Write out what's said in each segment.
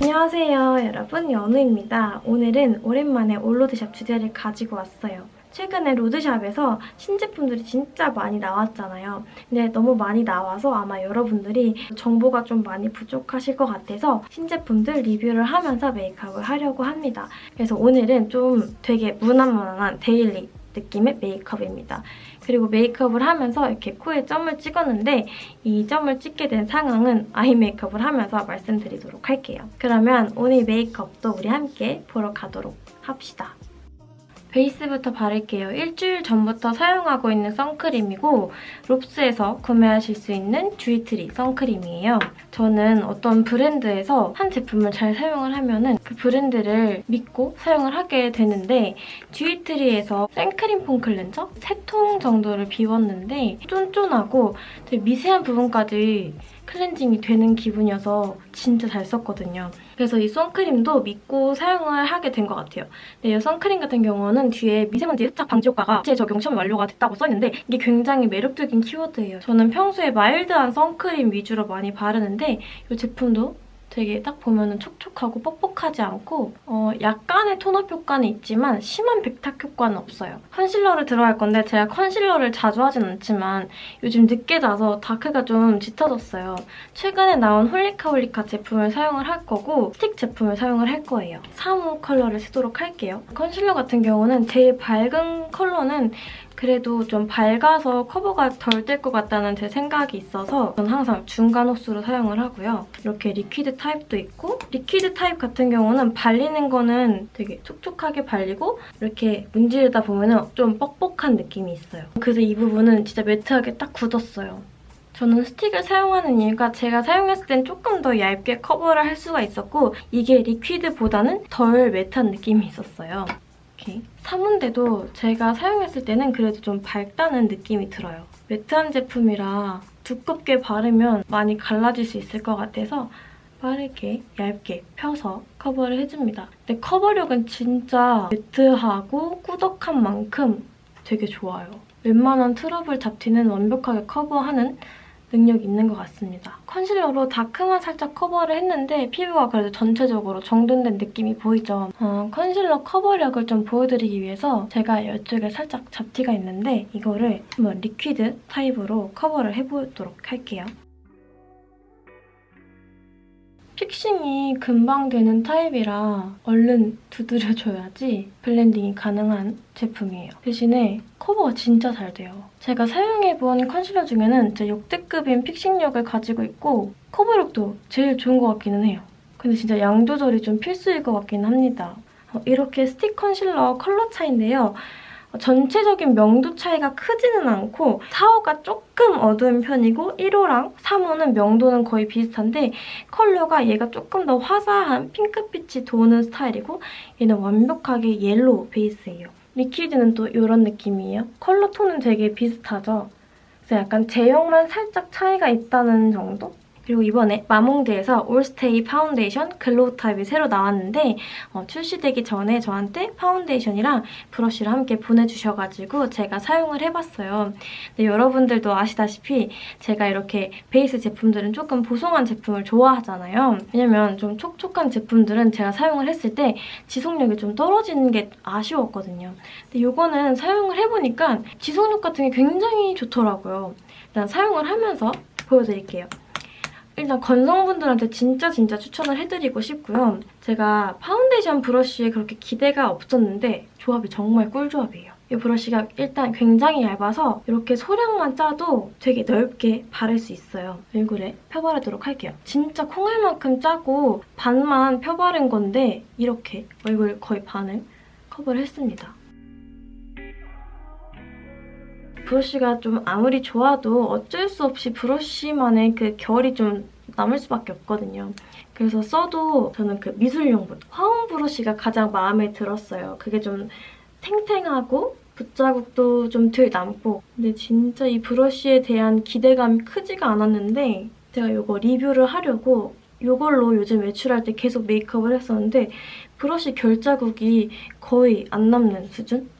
안녕하세요 여러분 연우입니다. 오늘은 오랜만에 all 로드샵 주제를 가지고 왔어요. 최근에 로드샵에서 신제품들이 진짜 많이 나왔잖아요. 근데 너무 많이 나와서 아마 여러분들이 정보가 좀 많이 부족하실 것 같아서 신제품들 리뷰를 하면서 메이크업을 하려고 합니다. 그래서 오늘은 좀 되게 무난무난한 daily 느낌의 메이크업입니다. 그리고 메이크업을 하면서 이렇게 코에 점을 찍었는데 이 점을 찍게 된 상황은 eye 메이크업을 하면서 말씀드리도록 할게요. 그러면 오늘 메이크업도 우리 함께 보러 가도록 합시다. 베이스부터 바를게요. 일주일 전부터 사용하고 있는 선크림이고 롭스에서 구매하실 수 있는 듀이트리 선크림이에요. 저는 어떤 브랜드에서 한 제품을 잘 사용을 하면은 그 브랜드를 믿고 사용을 하게 되는데 듀이트리에서 생크림 폼 클렌저 3통 정도를 비웠는데 쫀쫀하고 되게 미세한 부분까지 클렌징이 되는 기분이어서 진짜 잘 썼거든요. 그래서 이 선크림도 믿고 사용을 하게 된 것 같아요. 근데 이 선크림 같은 경우는 뒤에 미세먼지 흡착 방지 효과가 제 적용 시험이 완료가 됐다고 써있는데 이게 굉장히 매력적인 키워드예요. 저는 평소에 마일드한 선크림 위주로 많이 바르는데 이 제품도 되게 딱 보면 촉촉하고 뻑뻑하지 않고 어, 약간의 톤업 효과는 있지만 심한 백탁 효과는 없어요. 컨실러를 들어갈 건데 제가 컨실러를 자주 하진 않지만 요즘 늦게 자서 dark가 좀 짙어졌어요. 최근에 나온 홀리카홀리카 제품을 사용을 할 거고 스틱 제품을 사용을 할 거예요. 3호 컬러를 쓰도록 할게요. 컨실러 같은 경우는 제일 밝은 컬러는 그래도 좀 밝아서 커버가 덜 될 것 같다는 제 생각이 있어서 저는 항상 중간 호수로 사용을 하고요. 이렇게 liquid 타입도 있고 liquid 타입 같은 경우는 발리는 거는 되게 촉촉하게 발리고 이렇게 문지르다 보면 좀 뻑뻑한 느낌이 있어요. 그래서 이 부분은 진짜 매트하게 딱 굳었어요. 저는 스틱을 사용하는 이유가 제가 사용했을 땐 조금 더 얇게 커버를 할 수가 있었고 이게 리퀴드보다는 덜 매트한 느낌이 있었어요. 이렇게 사문대도 제가 사용했을 때는 그래도 좀 밝다는 느낌이 들어요. 매트한 제품이라 두껍게 바르면 많이 갈라질 수 있을 것 같아서 빠르게 얇게 펴서 커버를 해줍니다. 근데 커버력은 진짜 매트하고 꾸덕한 만큼 되게 좋아요. 웬만한 트러블 잡티는 완벽하게 커버하는 능력이 있는 것 같습니다. 컨실러로 dark만 살짝 커버를 했는데 피부가 그래도 전체적으로 정돈된 느낌이 보이죠? 어, 컨실러 커버력을 좀 보여드리기 위해서 제가 이쪽에 살짝 잡티가 있는데 이거를 한번 liquid 타입으로 커버를 해보도록 할게요. fixing이 금방 되는 타입이라 얼른 두드려줘야지 블렌딩이 가능한 제품이에요. 대신에 커버가 진짜 잘 돼요. 제가 사용해본 컨실러 중에는 진짜 역대급인 fixing력을 가지고 있고 커버력도 제일 좋은 것 같기는 해요. 근데 진짜 양 조절이 좀 필수일 것 같긴 합니다. 어, 이렇게 스틱 컨실러 컬러 차인데요. 전체적인 명도 차이가 크지는 않고 4호가 조금 어두운 편이고 1호랑 3호는 명도는 거의 비슷한데 컬러가 얘가 조금 더 화사한 핑크빛이 도는 스타일이고 얘는 완벽하게 yellow 베이스예요. liquid는 또 이런 느낌이에요. 컬러 톤은 되게 비슷하죠? 그래서 약간 제형만 살짝 차이가 있다는 정도? 그리고 이번에 마몽드에서 올스테이 파운데이션 glow 타입이 새로 나왔는데 어, 출시되기 전에 저한테 파운데이션이랑 브러쉬를 함께 보내주셔가지고 제가 사용을 해봤어요. 근데 여러분들도 아시다시피 제가 이렇게 베이스 제품들은 조금 보송한 제품을 좋아하잖아요. 왜냐면 좀 촉촉한 제품들은 제가 사용을 했을 때 지속력이 좀 떨어지는 게 아쉬웠거든요. 근데 이거는 사용을 해보니까 지속력 같은 게 굉장히 좋더라고요. 일단 사용을 하면서 보여드릴게요. 일단 건성분들한테 진짜 진짜 추천을 해드리고 싶고요. 제가 파운데이션 브러쉬에 그렇게 기대가 없었는데 조합이 정말 꿀조합이에요. 이 브러쉬가 일단 굉장히 얇아서 이렇게 소량만 짜도 되게 넓게 바를 수 있어요. 얼굴에 펴바르도록 할게요. 진짜 콩알만큼 짜고 반만 펴바른 건데 이렇게 얼굴 거의 반을 커버를 했습니다. 브러쉬가 좀 아무리 좋아도 어쩔 수 없이 브러쉬만의 그 결이 좀 남을 수밖에 없거든요. 그래서 써도 저는 그 미술용분, 화운 브러쉬가 가장 마음에 들었어요. 그게 좀 탱탱하고 붓자국도 좀 덜 남고 근데 진짜 이 브러쉬에 대한 기대감이 크지가 않았는데 제가 이거 리뷰를 하려고 이걸로 요즘 외출할 때 계속 메이크업을 했었는데 브러쉬 결자국이 거의 안 남는 수준?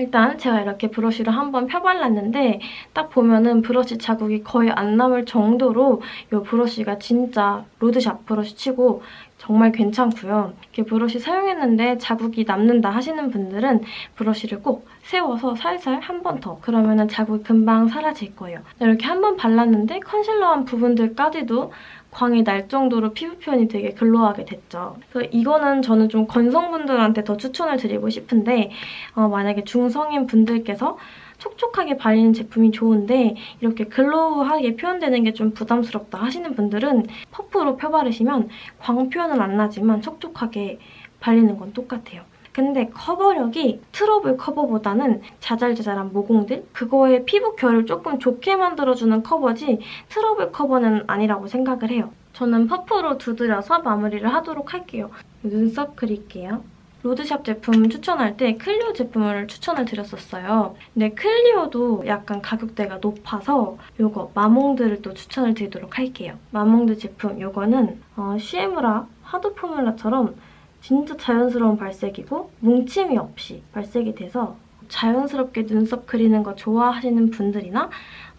일단 제가 이렇게 브러쉬를 한번 펴발랐는데 딱 보면은 브러쉬 자국이 거의 안 남을 정도로 이 브러쉬가 진짜 로드샵 브러쉬 치고 정말 괜찮고요. 이렇게 브러쉬 사용했는데 자국이 남는다 하시는 분들은 브러쉬를 꼭 세워서 살살 한 번 더. 그러면은 자국이 금방 사라질 거예요. 이렇게 한 번 발랐는데 컨실러한 부분들까지도 광이 날 정도로 피부 표현이 되게 glow하게 됐죠. 그래서 이거는 저는 좀 건성분들한테 더 추천을 드리고 싶은데 어, 만약에 중성인 분들께서 촉촉하게 발리는 제품이 좋은데 이렇게 glow하게 표현되는 게 좀 부담스럽다 하시는 분들은 퍼프로 펴바르시면 광 표현은 안 나지만 촉촉하게 발리는 건 똑같아요. 근데 커버력이 트러블 커버보다는 자잘자잘한 모공들? 그거에 피부 결을 조금 좋게 만들어주는 커버지 트러블 커버는 아니라고 생각을 해요. 저는 퍼프로 두드려서 마무리를 하도록 할게요. 눈썹 그릴게요. 로드샵 제품 추천할 때 클리오 제품을 추천을 드렸었어요. 근데 클리오도 약간 가격대가 높아서 이거 마몽드를 또 추천을 드리도록 할게요. 마몽드 제품 이거는 어, 시에무라 하드 포뮬라처럼 진짜 자연스러운 발색이고 뭉침이 없이 발색이 돼서 자연스럽게 눈썹 그리는 거 좋아하시는 분들이나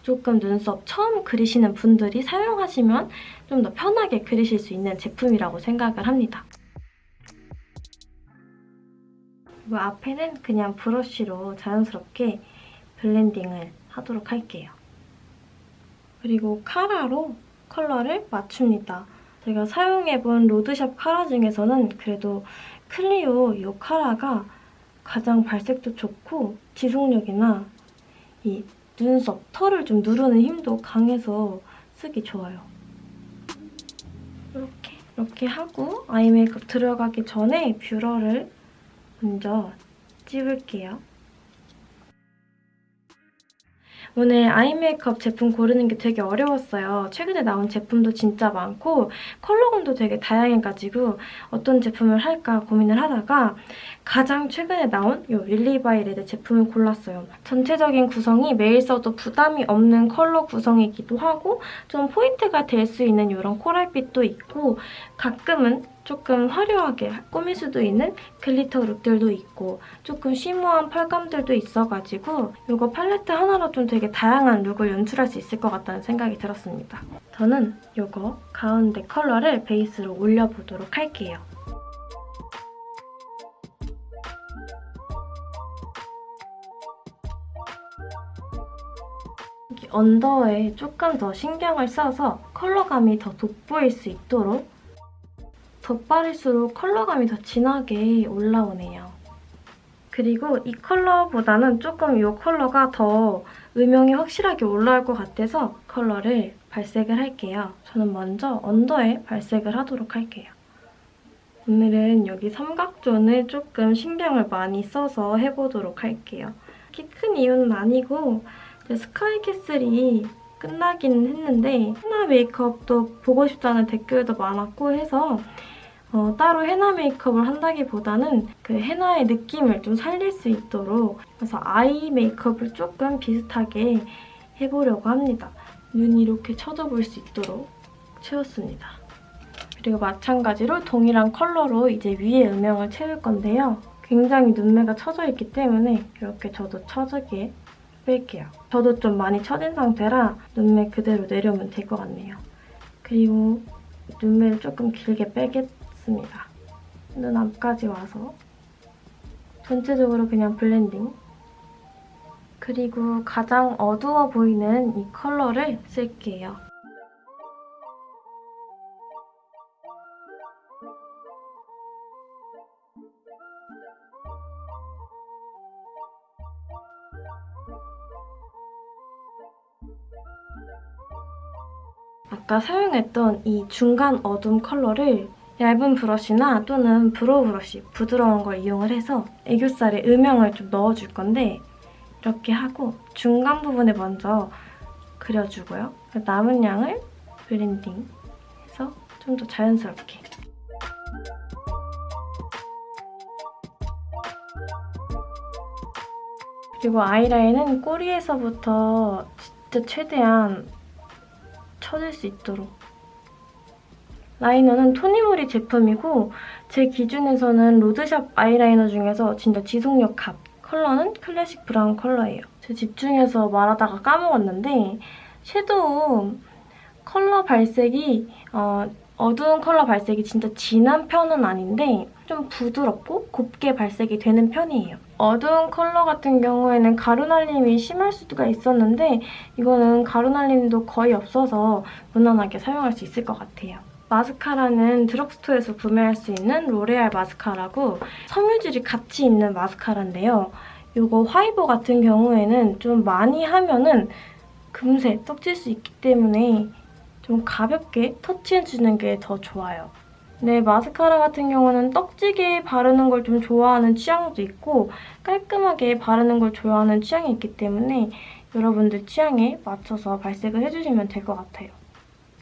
조금 눈썹 처음 그리시는 분들이 사용하시면 좀 더 편하게 그리실 수 있는 제품이라고 생각을 합니다. 그리고 앞에는 그냥 브러쉬로 자연스럽게 블렌딩을 하도록 할게요. 그리고 카라로 컬러를 맞춥니다. 제가 사용해본 로드샵 카라 중에서는 그래도 클리오 이 카라가 가장 발색도 좋고 지속력이나 이 눈썹, 털을 좀 누르는 힘도 강해서 쓰기 좋아요. 이렇게 이렇게 하고 아이 메이크업 들어가기 전에 뷰러를 먼저 찝을게요. 오늘 아이 메이크업 제품 고르는 게 되게 어려웠어요. 최근에 나온 제품도 진짜 많고 컬러감도 되게 다양해가지고 어떤 제품을 할까 고민을 하다가 가장 최근에 나온 이 릴리바이 레드 제품을 골랐어요. 전체적인 구성이 매일 써도 부담이 없는 컬러 구성이기도 하고 좀 포인트가 될 수 있는 이런 코랄빛도 있고 가끔은 조금 화려하게 꾸밀 수도 있는 glitter look들도 있고 조금 shimmer한 펄감들도 있어가지고 이거 팔레트 하나로 좀 되게 다양한 look을 연출할 수 있을 것 같다는 생각이 들었습니다. 저는 이거 가운데 컬러를 베이스로 올려보도록 할게요. 언더에 조금 더 신경을 써서 컬러감이 더 돋보일 수 있도록 덧바를수록 컬러감이 더 진하게 올라오네요. 그리고 이 컬러보다는 조금 이 컬러가 더 음영이 확실하게 올라올 것 같아서 컬러를 발색을 할게요. 저는 먼저 언더에 발색을 하도록 할게요. 오늘은 여기 삼각존을 조금 신경을 많이 써서 해보도록 할게요. 이렇게 큰 이유는 아니고 스카이캐슬이 끝나긴 했는데 헤나 메이크업도 보고 싶다는 댓글도 많았고 해서 어, 따로 헤나 메이크업을 한다기보다는 그 헤나의 느낌을 좀 살릴 수 있도록 그래서 아이 메이크업을 조금 비슷하게 해보려고 합니다. 눈이 이렇게 쳐져볼 수 있도록 채웠습니다. 그리고 마찬가지로 동일한 컬러로 이제 위에 음영을 채울 건데요. 굉장히 눈매가 처져 있기 때문에 이렇게 저도 처지게 뺄게요. 저도 좀 많이 처진 상태라 눈매 그대로 내려오면 될 것 같네요. 그리고 눈매를 조금 길게 빼겠 습니다. 눈 앞까지 와서 전체적으로 그냥 블렌딩 그리고 가장 어두워 보이는 이 컬러를 쓸게요. 아까 사용했던 이 중간 어둠 컬러를 얇은 브러쉬나 또는 brow 브러쉬 부드러운 걸 이용을 해서 애교살에 음영을 좀 넣어줄 건데 이렇게 하고 중간 부분에 먼저 그려주고요. 남은 양을 블렌딩해서 좀 더 자연스럽게 그리고 아이라인은 꼬리에서부터 진짜 최대한 쳐줄 수 있도록 라이너는 토니모리 제품이고 제 기준에서는 로드샵 아이라이너 중에서 진짜 지속력 갑 컬러는 클래식 브라운 컬러예요. 제가 집중해서 말하다가 까먹었는데 섀도우 컬러 발색이 어, 어두운 컬러 발색이 진짜 진한 편은 아닌데 좀 부드럽고 곱게 발색이 되는 편이에요. 어두운 컬러 같은 경우에는 가루날림이 심할 수가 있었는데 이거는 가루날림도 거의 없어서 무난하게 사용할 수 있을 것 같아요. 마스카라는 드럭스토어에서 구매할 수 있는 로레알 마스카라고 섬유질이 같이 있는 마스카라인데요. 이거 화이버 같은 경우에는 좀 많이 하면은 금세 떡질 수 있기 때문에 좀 가볍게 터치해주는 게 더 좋아요. 네, 마스카라 같은 경우는 떡지게 바르는 걸 좀 좋아하는 취향도 있고 깔끔하게 바르는 걸 좋아하는 취향이 있기 때문에 여러분들 취향에 맞춰서 발색을 해주시면 될 것 같아요.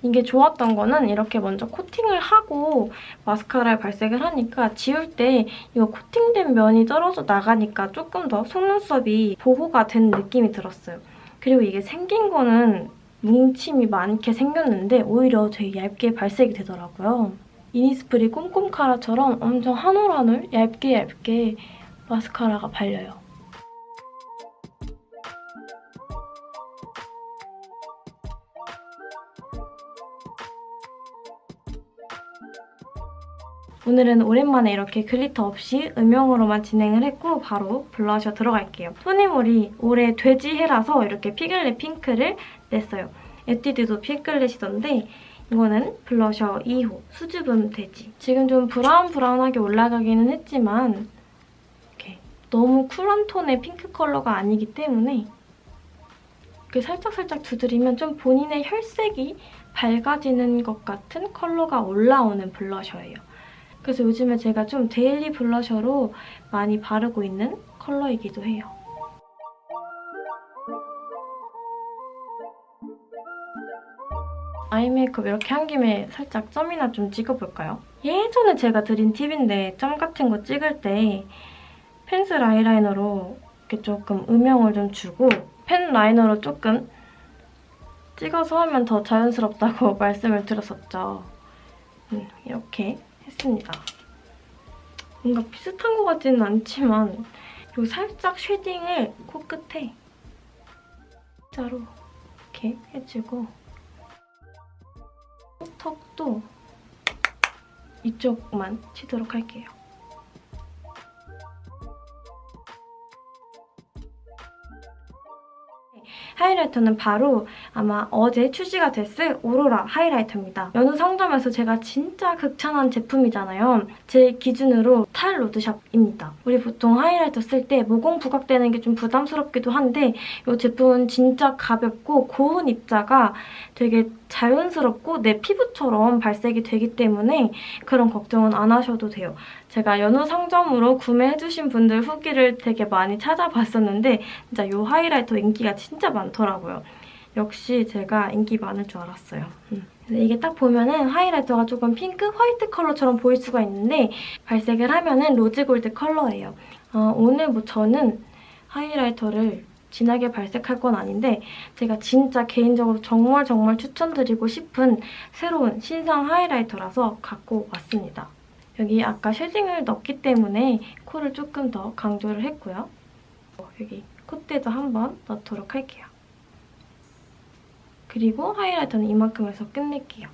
이게 좋았던 거는 이렇게 먼저 코팅을 하고 마스카라에 발색을 하니까 지울 때 이거 코팅된 면이 떨어져 나가니까 조금 더 속눈썹이 보호가 된 느낌이 들었어요. 그리고 이게 생긴 거는 뭉침이 많게 생겼는데 오히려 되게 얇게 발색이 되더라고요. 이니스프리 꼼꼼 카라처럼 엄청 한 올 한 올 얇게 얇게 마스카라가 발려요. 오늘은 오랜만에 이렇게 glitter 없이 음영으로만 진행을 했고 바로 블러셔 들어갈게요. 토니모리 올해 돼지 해라서 이렇게 피글렛 핑크를 냈어요. 에뛰드도 피글렛이던데 이거는 블러셔 2호 수줍음 돼지. 지금 좀 브라운 브라운하게 올라가기는 했지만 이렇게 너무 쿨한 톤의 핑크 컬러가 아니기 때문에 이렇게 살짝살짝 두드리면 좀 본인의 혈색이 밝아지는 것 같은 컬러가 올라오는 blusher예요. 그래서 요즘에 제가 좀 daily blusher로 많이 바르고 있는 컬러이기도 해요. 아이 메이크업 이렇게 한 김에 살짝 점이나 좀 찍어볼까요? 예전에 제가 드린 팁인데 점 같은 거 찍을 때 펜슬 아이라이너로 이렇게 조금 음영을 좀 주고 펜 liner로 조금 찍어서 하면 더 자연스럽다고 말씀을 드렸었죠. 음, 이렇게 했습니다. 뭔가 비슷한 것 같지는 않지만 요 살짝 shading을 코끝에 자로 이렇게 해주고 턱도 이쪽만 치도록 할게요. 하이라이터는 바로 아마 어제 출시가 됐을 오로라 하이라이터입니다. 연우 상점에서 제가 진짜 극찬한 제품이잖아요. 제 기준으로 탈 로드샵입니다. 우리 보통 하이라이터 쓸 때 모공 부각되는 게 좀 부담스럽기도 한데 이 제품은 진짜 가볍고 고운 입자가 되게 자연스럽고 내 피부처럼 발색이 되기 때문에 그런 걱정은 안 하셔도 돼요. 제가 연우 상점으로 구매해주신 분들 후기를 되게 많이 찾아봤었는데 진짜 이 highlighter 인기가 진짜 많더라고요. 역시 제가 인기 많을 줄 알았어요. 음. 이게 딱 보면은 highlighter가 조금 핑크, 화이트 컬러처럼 보일 수가 있는데 발색을 하면은 로즈 골드 컬러예요. 어, 오늘 뭐 저는 highlighter를 진하게 발색할 건 아닌데 제가 진짜 개인적으로 정말 정말 추천드리고 싶은 새로운 신상 highlighter라서 갖고 왔습니다. 여기 아까 shading을 넣었기 때문에 코를 조금 더 강조를 했고요. 여기 콧대도 한번 넣도록 할게요. 그리고 highlighter는 이만큼 해서 끝낼게요.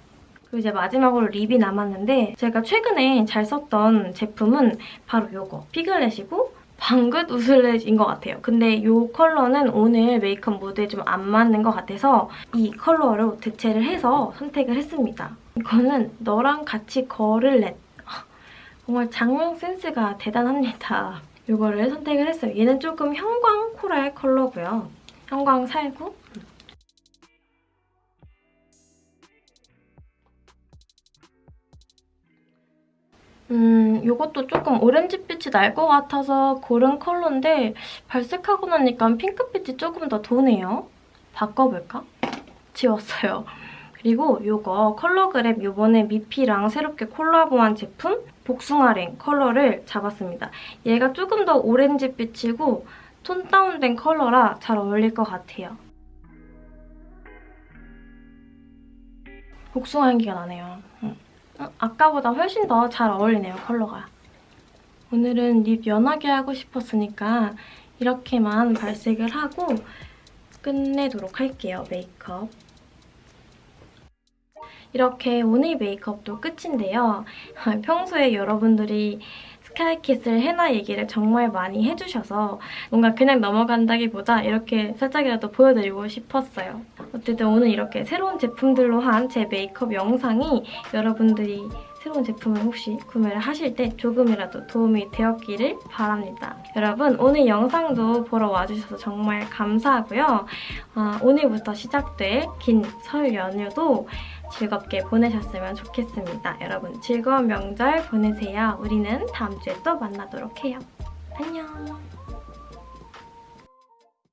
그리고 이제 마지막으로 립이 남았는데 제가 최근에 잘 썼던 제품은 바로 이거 피글렛이고 방긋 우슬렛인 것 같아요. 근데 이 컬러는 오늘 메이크업 무드에 좀 안 맞는 것 같아서 이 컬러로 대체를 해서 선택을 했습니다. 이거는 너랑 같이 걸을렛 정말 장명 센스가 대단합니다. 이거를 선택을 했어요. 얘는 조금 형광 코랄 컬러고요. 형광 살구. 음, 이것도 조금 오렌지빛이 날 것 같아서 고른 컬러인데 발색하고 나니까 핑크빛이 조금 더 도네요. 바꿔볼까? 지웠어요. 그리고 이거 컬러그램 이번에 미피랑 새롭게 콜라보한 제품 복숭아랭 컬러를 잡았습니다. 얘가 조금 더 오렌지빛이고 톤 다운된 컬러라 잘 어울릴 것 같아요. 복숭아 향기가 나네요. 음. 아까보다 훨씬 더 잘 어울리네요, 컬러가. 오늘은 립 연하게 하고 싶었으니까 이렇게만 발색을 하고 끝내도록 할게요, 메이크업. 이렇게 오늘 메이크업도 끝인데요. 평소에 여러분들이 스카이키스를 해나 얘기를 정말 많이 해주셔서 뭔가 그냥 넘어간다기보다 이렇게 살짝이라도 보여드리고 싶었어요. 어쨌든 오늘 이렇게 새로운 제품들로 한 제 메이크업 영상이 여러분들이 새로운 제품을 혹시 구매를 하실 때 조금이라도 도움이 되었기를 바랍니다. 여러분 오늘 영상도 보러 와주셔서 정말 감사하고요. 아, 오늘부터 시작될 긴 설 연휴도 즐겁게 보내셨으면 좋겠습니다. 여러분 즐거운 명절 보내세요. 우리는 다음 주에 또 만나도록 해요. 안녕.